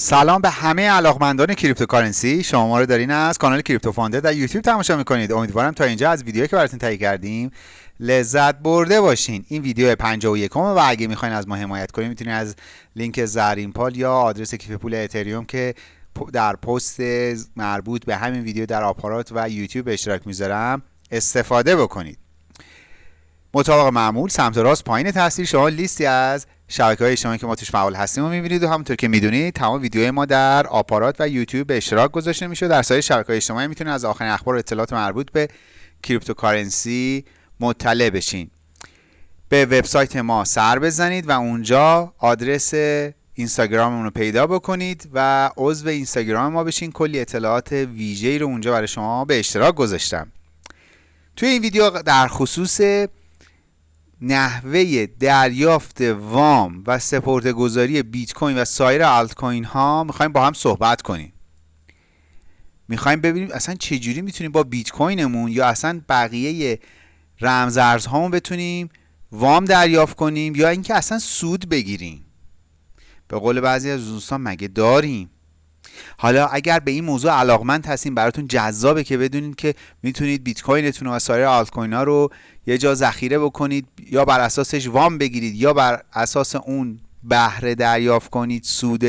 سلام به همه علاقمندان cryptocurrency. شما ما رو دارین از کانال Crypto Founder در یوتیوب تماشا می‌کنید. امیدوارم تا اینجا از ویدیویی که براتون تهیه کردیم لذت برده باشین. این ویدیو 51 و اگه می‌خواین از ما حمایت کنید می‌تونید از لینک زرین پال یا آدرس کیف پول اتریوم که در پست مربوط به همین ویدیو در آپارات و یوتیوب اشتراک می‌ذارم استفاده بکنید. مطابق معمول سمت راست پایین تصویر شما لیستی از شبکه های اجتماعی که ما توش فعال هستیم و می‌بینید و همونطور که می‌دونید تمام ویدیوهای ما در آپارات و یوتیوب به اشتراک گذاشته میشه. در سایر شبکه های اجتماعی می‌تونید از آخرین اخبار و اطلاعات مربوط به cryptocurrency مطلع بشین. به وبسایت ما سر بزنید و اونجا آدرس اینستاگراممون رو پیدا بکنید و عضو اینستاگرام ما بشین. کلی اطلاعات ویژه‌ای رو اونجا برای شما به اشتراک گذاشتم. توی این ویدیو در خصوص نحوه دریافت وام و سپرده بیت کوین و سایر آلت کوین ها می‌خوایم با هم صحبت کنیم. می‌خوایم ببینیم اصلا چجوری می‌تونیم با بیت کوینمون یا اصلا بقیه رمزارزهامون بتونیم وام دریافت کنیم یا اینکه اصلا سود بگیریم. به قول بعضی از دوستان مگه داریم؟ حالا اگر به این موضوع علاقمند هستیم براتون جذابه که بدونید که می‌تونید بیت کوینتون و سایر آلت کوین ها رو یه جا ذخیره بکنید یا بر اساسش وام بگیرید یا بر اساس اون بهره دریافت کنید سود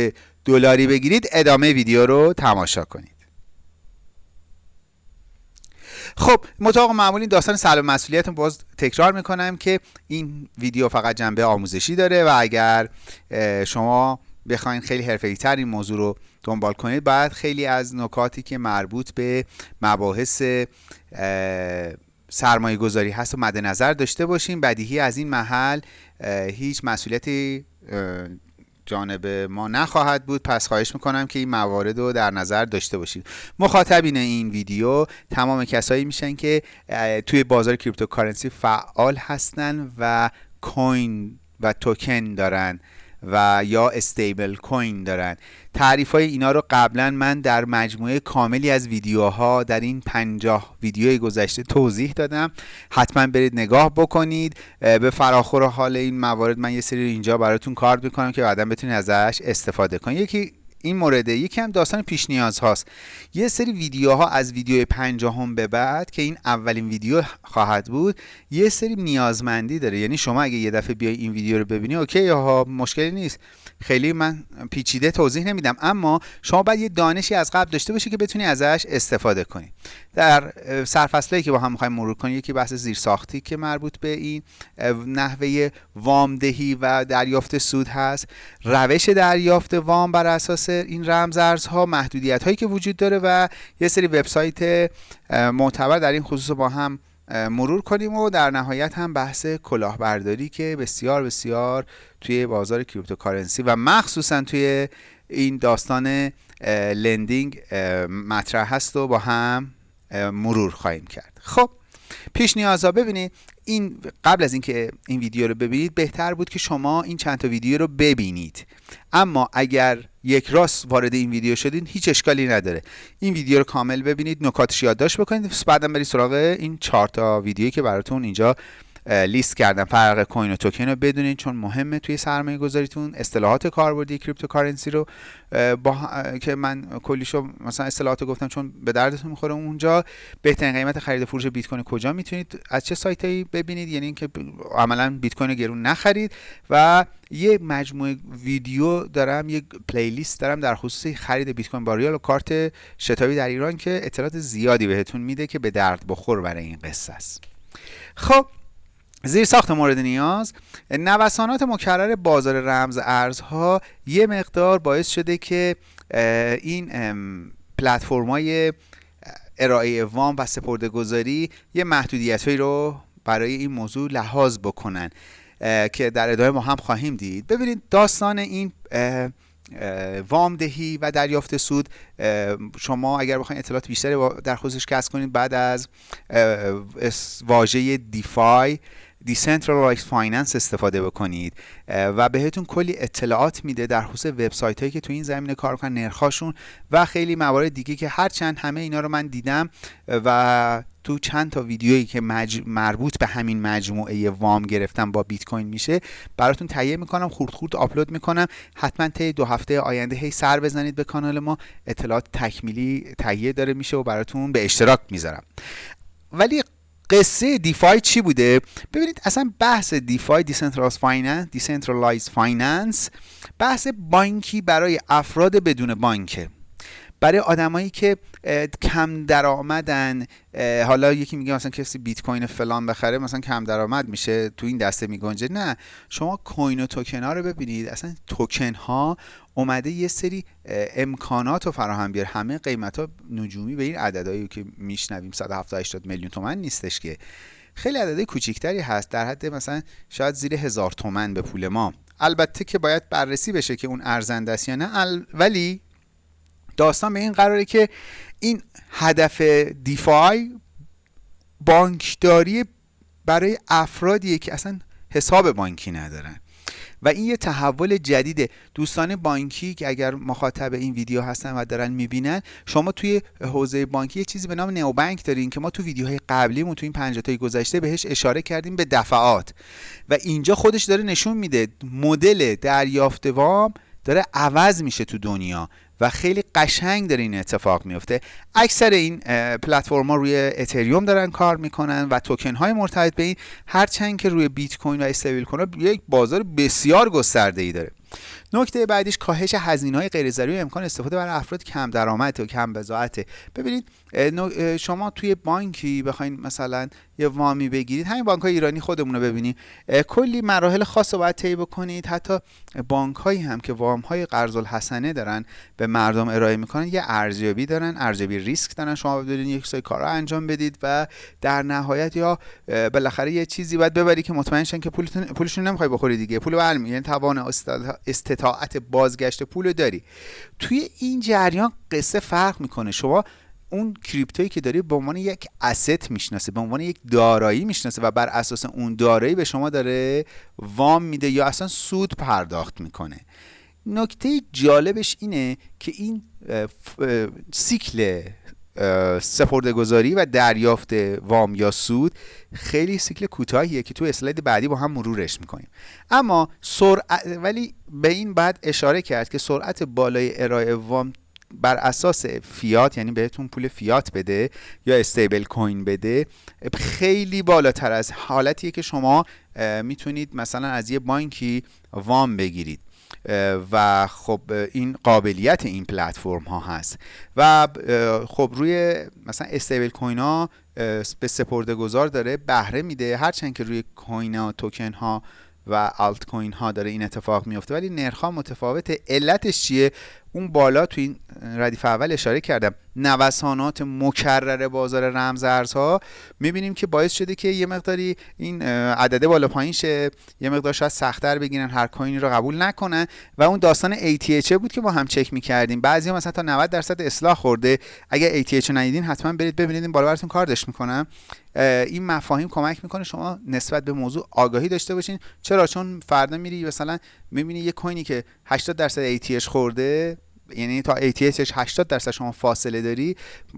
دلاری بگیرید ادامه ویدیو رو تماشا کنید. خب مطابق معمولی داستان سلام مسئولیت باز تکرار می‌کنم که این ویدیو فقط جنبه آموزشی داره و اگر شما بخواین خیلی حرفه‌ای تر این موضوع رو دنبال کنید باید خیلی از نکاتی که مربوط به مباحث سرمایه گذاری هست و مد نظر داشته باشیم. بدیهی از این محل هیچ مسئولیتی جانب ما نخواهد بود. پس خواهش می‌کنم که این موارد رو در نظر داشته باشید. مخاطبین این ویدیو تمام کسایی میشن که توی بازار cryptocurrency فعال هستن و coin و توکن دارن. و یا stablecoin دارن. تعریف های اینا رو قبلا من در مجموعه کاملی از ویدیوها در این پنجاه ویدیوی گذشته توضیح دادم. حتما برید نگاه بکنید. به فراخور حال این موارد من یه سری اینجا براتون کارت می‌کنم که بعدا بتونید ازش استفاده کنید. یکی این مورده. یکی هم داستان پیش نیاز هاست. یه سری ویدیوها از ویدیو پنجاهم به بعد که این اولین ویدیو خواهد بود یه سری نیازمندی داره. یعنی شما اگه یه دفعه بیای این ویدیو رو ببینی اوکی ها مشکلی نیست. خیلی من پیچیده توضیح نمیدم اما شما باید یه دانشی از قبل داشته باشی که بتونی ازش استفاده کنی. در سرفصلی که با هم می‌خوایم مرور کنیم یکی بحث زیرساختی که مربوط به این نحوه وامدهی و دریافت سود هست. روش دریافت وام بر اساس این رمزارزها محدودیت هایی که وجود داره و یه سری وبسایت معتبر در این خصوص با هم مرور کنیم و در نهایت هم بحث کلاهبرداری که بسیار بسیار توی بازار کریپتوکارنسی و مخصوصا توی این داستان lending مطرح هست و با هم مرور خواهیم کرد. خب پیش نیازها ببینید این قبل از اینکه این ویدیو رو ببینید بهتر بود که شما این چند تا ویدیو رو ببینید. اما اگر یک راست وارد این ویدیو شدین هیچ اشکالی نداره. این ویدیو رو کامل ببینید نکاتش یادداشت بکنید. بعدم برید سراغ این چهار تا ویدیویی که براتون اینجا لیست کردم فرق coin و توکن رو بدونید چون مهمه توی سرمایه گذاریتون اصطلاحات کاربردی cryptocurrency رو با که من کلیشو مثلا اصطلاحات گفتم چون به دردتون می‌خوره اونجا. بهترین قیمت خرید فروش بیت کوین کجا می‌تونید از چه سایتی ببینید؟ یعنی اینکه عملا بیت کوین گرون نخرید. و یه مجموعه ویدیو دارم یه پلیلیست دارم در خصوص خرید بیت کوین با ریال و کارت شتابی در ایران که اطلاعات زیادی بهتون میده که به درد بخور برای این قصه است. خب زیر ساخت مورد نیاز نوسانات مکرر بازار رمز ارزها یه مقدار باعث شده که این پلتفرم‌های ارائه وام و سپرده گذاری یه محدودیت رو برای این موضوع لحاظ بکنن که در ادامه ما هم خواهیم دید. ببینید داستان این وام دهی و دریافت سود شما اگر بخواید اطلاعات بیشتری در خصوصش کسب کنید بعد از واژه DeFi decentralized finance استفاده بکنید و بهتون کلی اطلاعات میده در خصوص وبسایت هایی که تو این زمینه کار کنن نرخاشون و خیلی موارد دیگه که هرچند همه اینا رو من دیدم و تو چند تا ویدیویی که مربوط به همین مجموعه وام گرفتم با بیت کوین میشه براتون تهیه می‌کنم خورد خورد آپلود می‌کنم. حتما طی دو هفته آینده هی سر بزنید به کانال ما. اطلاعات تکمیلی تهیه داره میشه و براتون به اشتراک می‌ذارم. ولی قصه DeFi چی بوده؟ ببینید اصلا بحث DeFi decentralized finance decentralized finance بحث بانکی برای افراد بدون بانکه. برای آدمایی که کم درآمدن حالا یکی میگه مثلا کسی بیت کوین فلان بخره مثلا کم درآمد میشه تو این دسته میگنجه. نه شما coin و توکن ها رو ببینید. اصلا توکن ها اومده یه سری امکانات رو فراهم بیاره همه قیمت ها نجومی به این عددهایی که میشنویم. 170 80 میلیون تومن نیستش که. خیلی عددهای کوچیکتری هست. در حد مثلا شاید زیر هزار تومن به پول ما. البته که باید بررسی بشه که اون ارزنده است یا نه. ولی داستان به این قراره که این هدف دیفای بانکداری برای افرادیه که اصلا حساب بانکی ندارن. و این یه تحول جدیده. دوستان بانکی که اگر مخاطب این ویدیو هستن و دارن می‌بینن شما توی حوزه بانکی یه چیزی به نام نئو بانک دارین که ما تو ویدیوهای قبلیمون تو این 50 تای گذشته بهش اشاره کردیم به دفعات. و اینجا خودش داره نشون میده. مدل دریافت وام داره عوض میشه تو دنیا. و خیلی قشنگ داره این اتفاق میفته. اکثر این پلتفرما روی اتریوم دارن کار می‌کنن و توکن های مرتبط به این هرچند که روی بیت کوین و استیبل کوین یک بازار بسیار گسترده ای داره. نکته بعدیش کاهش هزینه های غیر ضروری امکان استفاده برای افراد کم درآمد و کم بضاعته ببینید شما توی بانکی بخواین مثلا یه وامی بگیرید همین بانک های ایرانی خودمون رو ببینید کلی مراحل خاص رو باید طی بکنید. حتی بانک هایی هم که وام های قرض الحسنه دارن به مردم ارائه می‌کنن یه ارزیابی دارن ارزیابی ریسک دارن. شما بدونید یک سری کارا انجام بدید و در نهایت یا بالاخره یه چیزی باید ببری که مطمئن شن که پولتون پولشون نمی‌خوای بخوری دیگه. پول برمی یعنی توان استطاعت بازگشت پول داری. توی این جریان قصه فرق می‌کنه. شما اون کریپتویی که داری به عنوان یک اسست می‌شناسه به عنوان یک دارایی می‌شناسه و بر اساس اون دارایی به شما داره وام میده یا اصلا سود پرداخت می‌کنه. نکته جالبش اینه که این سیکل سپردهگذاری و دریافت وام یا سود خیلی سیکل کوتاهیه که تو اسلاید بعدی با هم مرورش می‌کنیم. اما سرعت ولی به این بعد اشاره کرد که سرعت بالای ارائه وام بر اساس فیات یعنی بهتون پول فیات بده یا استیبل کوین بده خیلی بالاتر از حالتیه که شما می‌تونید مثلا از یه بانکی وام بگیرید. و خب این قابلیت این پلتفرم ها هست. و خب روی مثلا استیبل کوین ها به سپرده گذار داره بهره میده. هرچند که روی کوین ها توکن ها و آلت کوین ها داره این اتفاق میفته ولی نرخ ها متفاوته. علتش چیه؟ اون بالا تو این ردیف اول اشاره کردم نوسانات مکرر بازار رمز ارزها می‌بینیم که باعث شده که یه مقداری این عدده بالا پایین شه یه مقدار شاید سختتر بگیرن هر کوینی رو قبول نکنن. و اون داستان ATH بود که ما هم چک می‌کردیم. بعضی مثلا تا 90 درصد اصلاح خورده. اگر ATH ندیدین حتما برید ببینید این بالا براتون کاردش می‌کنم. این مفاهیم کمک می‌کنه شما نسبت به موضوع آگاهی داشته باشین. چرا؟ چون فردا میری مثلا می‌بینی یه کوینی که 80 درصد ATH خورده یعنی تا ATHش 80 درصد شما فاصله داری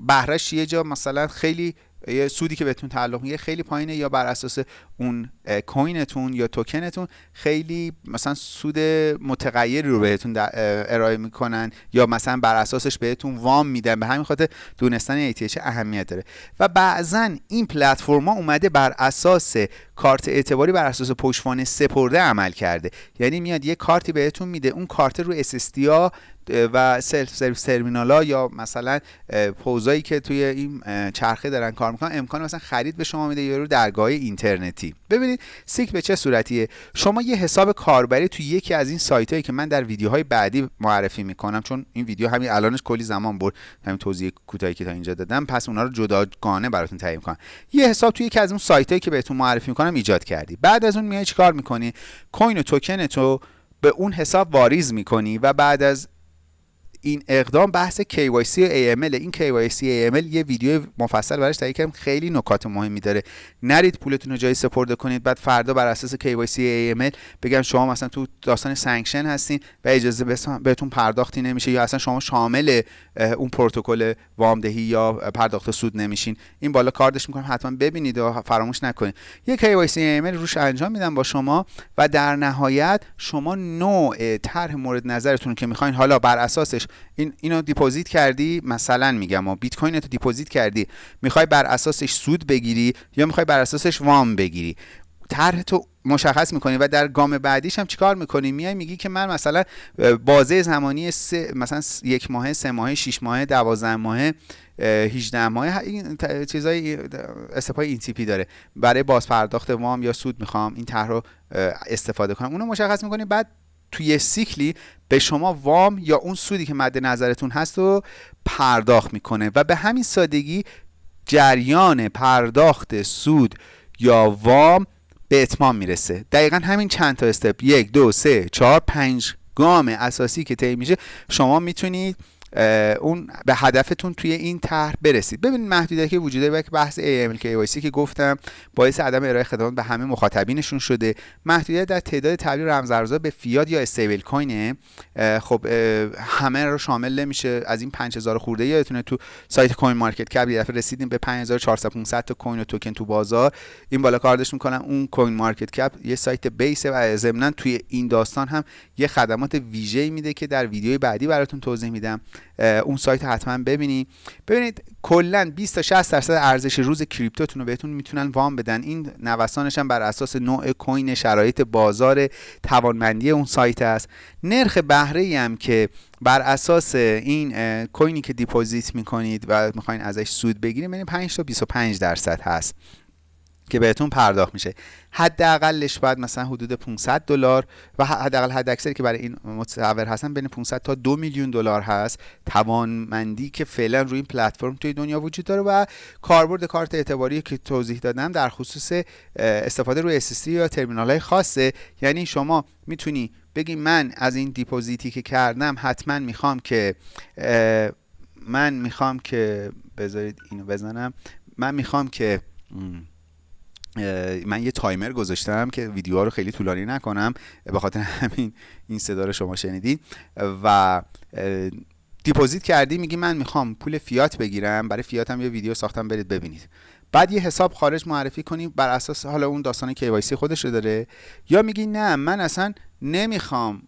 بهرش یه جا مثلا خیلی یه سودی که بهتون تعلق میگه خیلی پایینه یا بر اساس اون کوینتون یا توکنتون خیلی مثلا سود متغیری رو بهتون ارائه می‌کنن یا مثلا بر اساسش بهتون وام میدن. به همین خاطر دونستن ATH اهمیت داره. و بعضا این پلتفرما اومده بر اساس کارت اعتباری بر اساس پشتوانه سپرده عمل کرده. یعنی میاد یه کارتی بهتون میده اون کارت رو SST و self service terminal یا مثلا پوزایی که توی این چرخه دارن کار می‌کنن امکان مثلا خرید به شما میده یا رو درگاه اینترنتی. ببینید سیکل به چه صورتیه؟ شما یه حساب کاربری توی یکی از این سایت هایی که من در ویدیوهای بعدی معرفی می‌کنم چون این ویدیو همین الانش کلی زمان برد همین توضیح کوتاهی که تا اینجا دادم پس اونا رو جداگانه براتون تهیه کنم یه حساب توی یکی از اون سایت هایی که بهتون معرفی می‌کنم ایجاد کردی. بعد از اون میای چیکار می‌کنی؟ coin و توکن تو به اون حساب واریز می‌کنی و بعد از این اقدام بحث KYC و AML این KYC AML یه ویدیو مفصل براش تهیه کردم. خیلی نکات مهمی داره. نرید پولتون رو جای سپرده کنید. بعد فردا بر اساس KYC AML بگم شما مثلا تو داستان sanction هستین و اجازه بهتون پرداختی نمیشه یا اصلا شما شامل اون پروتکل وامدهی یا پرداخت سود نمیشین. این بالا کاردش می‌کنم. حتما ببینید و فراموش نکنید. یه KYC AML روش انجام میدم با شما و در نهایت شما نوع طرح مورد نظرتون که می‌خواین حالا بر اساسش این اینو deposit کردی؟ مثلا میگم و بیت کوین تو deposit کردی. می‌خوای بر اساسش سود بگیری یا می‌خوای بر اساسش وام بگیری؟ طرح تو مشخص می‌کنی و در گام بعدیش هم چیکار می‌کنی؟ میای میگی که من مثلا بازه زمانی سه مثلا یک ماه سه ماه شش ماه دوازده ماه 18 ماه این چیزای استفای این تیپی داره. برای باز پرداخت وام یا سود می‌خوام این طرح رو استفاده کنم. اونو مشخص می‌کنی بعد توی سیکلی به شما وام یا اون سودی که مد نظرتون هست رو پرداخت می‌کنه و به همین سادگی جریان پرداخت سود یا وام به اتمام می‌رسه. دقیقا همین چند تا استپ. یک دو سه چهار پنج گام اساسی که طی میشه شما می‌تونید اون به هدفتون توی این طرح برسید. ببینید محدودیتی که وجود داره بحث AML که گفتم باعث عدم ارائه خدمات به همه مخاطبینشون شده. محدودیت در تعداد تبدیل رمزارزها به فیات یا استیبل کوینه. خب همه رو شامل نمیشه. از این 5000 خورده یادتونه تو سایت کوین مارکت کپ یه دفعه رسیدیم به 5400 500 تا کوین و توکن تو بازار. این بالا کاردش می‌کنن. اون CoinMarketCap یه سایت base و ضمن توی این داستان هم یه خدمات ویژه‌ای میده که در ویدیوی بعدی براتون توضیح میدم. اون سایت حتما ببینید ببینید کلا 20 تا 60 درصد ارزش روز crypto تون رو بهتون می‌تونن وام بدن. این نوسانش هم بر اساس نوع coin شرایط بازار توانمندی اون سایت است. نرخ بهره هم که بر اساس این کوینی که deposit می‌کنید و می‌خواین ازش سود بگیرید ببینید 5 تا 25 درصد هست. که بهتون پرداخت میشه. حداقلش باید مثلا حدود 500 دلار و حداقل حد اکثری که برای این متصور هستن بین 500 تا 2 میلیون دلار هست. توانمندی که فعلا روی این پلتفرم توی دنیا وجود داره و کاربرد کارت اعتباری که توضیح دادم در خصوص استفاده روی SSD یا ترمینال های خاصه. یعنی شما می‌تونی بگی من از این دیپوزیتی که کردم حتما می‌خوام که من می‌خوام که بذارید اینو بزنم. من می‌خوام که من یه تایمر گذاشتم که ویدیوها رو خیلی طولانی نکنم به خاطر همین این صدا رو شما شنیدید و deposit کردی میگی من می‌خوام پول فیات بگیرم برای فیات هم یه ویدیو ساختم برید ببینید. بعد یه حساب خارج معرفی کنی بر اساس حالا اون داستان KYC خودش رو داره. یا میگی نه من اصلا نمی‌خوام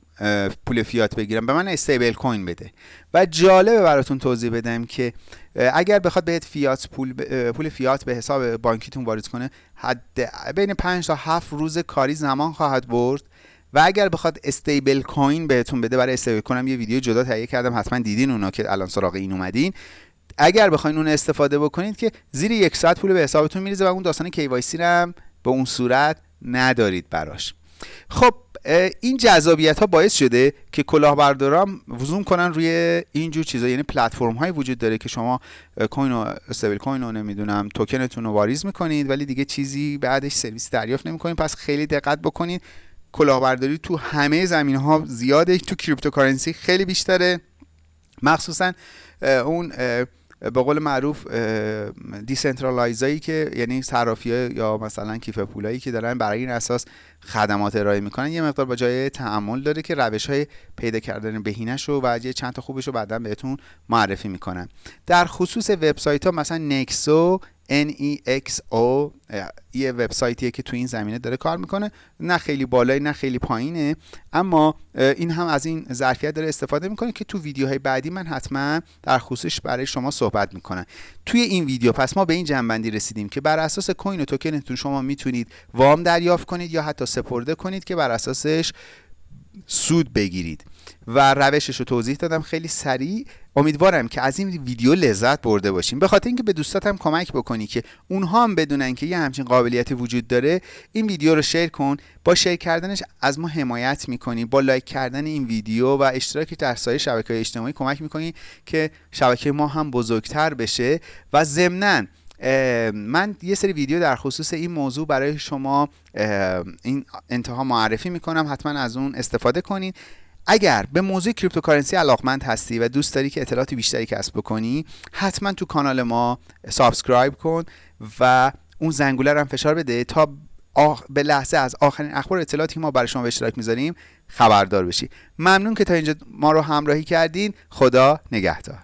پول فیات بگیرم. به من stablecoin بده. و جالبه براتون توضیح بدم که اگر بخواد بهت فیات پول, پول فیات به حساب بانکیتون وارد کنه حد بین 5 تا 7 روز کاری زمان خواهد برد. و اگر بخواد استیبل کوین بهتون بده برای استیبل کنم یه ویدیو جدا تهیه کردم حتما دیدین اونا که الان سراغ این اومدین. اگر بخواین اون استفاده بکنید که زیر یک ساعت پول به حسابتون میریزه و اون داستان KYC هم به اون صورت ندارید براش. خب این جذابیت ها باعث شده که کلاهبرداران زوم کنن روی اینجور چیزا. یعنی پلتفرم هایی وجود داره که شما coin و stablecoin رو نمی‌دونم توکنتون رو واریز می‌کنید ولی دیگه چیزی بعدش سرویس دریافت نمی‌کنید. پس خیلی دقت بکنید. کلاهبرداری تو همه زمینه ها زیاده. تو cryptocurrency خیلی بیشتره. مخصوصا اون به قول معروف decentralized ایی که یعنی صرافی یا مثلا کیف پولایی که دارن برای این اساس خدمات ارائه می‌کنن یه مقدار با جای تعامل داره که روش های پیدا کردن بهینش رو و یه چند تا خوبش رو بعدا بهتون معرفی می‌کنن. در خصوص وبسایت ها مثلا نکسو NEXO یه وبسایتیه که تو این زمینه داره کار می‌کنه. نه خیلی بالایی نه خیلی پایینه. اما این هم از این ظرفیت داره استفاده می‌کنه که تو ویدیوهای بعدی من حتما در خصوصش برای شما صحبت می‌کنم. توی این ویدیو پس ما به این جنبندی رسیدیم که بر اساس کوین و توکنتون شما می‌تونید وام دریافت کنید یا حتی سپرده کنید که بر اساسش سود بگیرید. و روشش رو توضیح دادم. خیلی سریع امیدوارم که از این ویدیو لذت برده باشیم. به خاطر اینکه به دوستاتم کمک بکنی که اونها هم بدونن که یه همچین قابلیتی وجود داره این ویدیو رو شیر کن. با شیر کردنش از ما حمایت می‌کنی. با لایک کردن این ویدیو و اشتراک در سایر شبکه اجتماعی کمک می‌کنی که شبکه ما هم بزرگتر بشه. و ضمناً من یه سری ویدیو در خصوص این موضوع برای شما این انتها معرفی می‌کنم. حتما از اون استفاده کنید اگر به موضوع cryptocurrency علاقمند هستی و دوست داری که اطلاعات بیشتری کسب بکنی حتما تو کانال ما subscribe کن و اون زنگوله رو هم فشار بده تا آخ... به لحظه از آخرین اخبار اطلاعاتی که ما برای شما به اشتراک می‌ذاریم خبردار بشی. ممنون که تا اینجا ما رو همراهی کردین. خدا نگهدار.